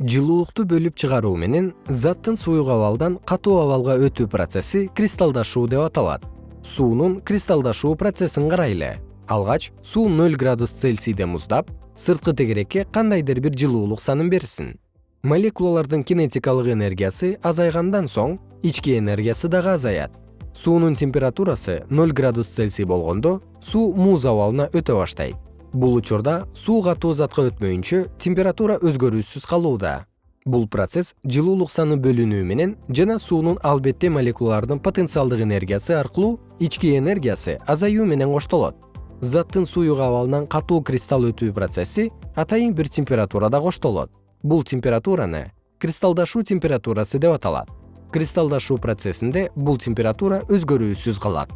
жылуулукту бөлүп чыгаруу менен заттын суюк абалдан катуу абалга өтүү процесси кристалдашуу деп аталат. Суунун кристалдашуу процессин карайлы алгач суу ноль градус цельсийде муздап сырткы тегерекке кандайдыр бир жылуулук санын берсин. Молекулалардын кинетикалык энергиясы азайгандан соң ички энергиясы дагы азаят. Суунун температурасы ноль градус цельсий болгондо суу муз абалына өтө баштайт бул учурда суу катуу затка өтмөйүнчө температура өзгөрүүсүз калууда. Бул процесс жылуулук саны бөлүнүү менен жана суунун албетте молекулалардын потенциалдык энергиясы аркылуу ички энергиясы азаюу менен коштолот. Заттын суюк абалынан катуу кристалл өтүү процесси атайын бир температурада коштолот. Бул температураны кристалдашуу температурасы деп аталат. Кристалдашуу процессинде бул температура өзгөрүүсүз калат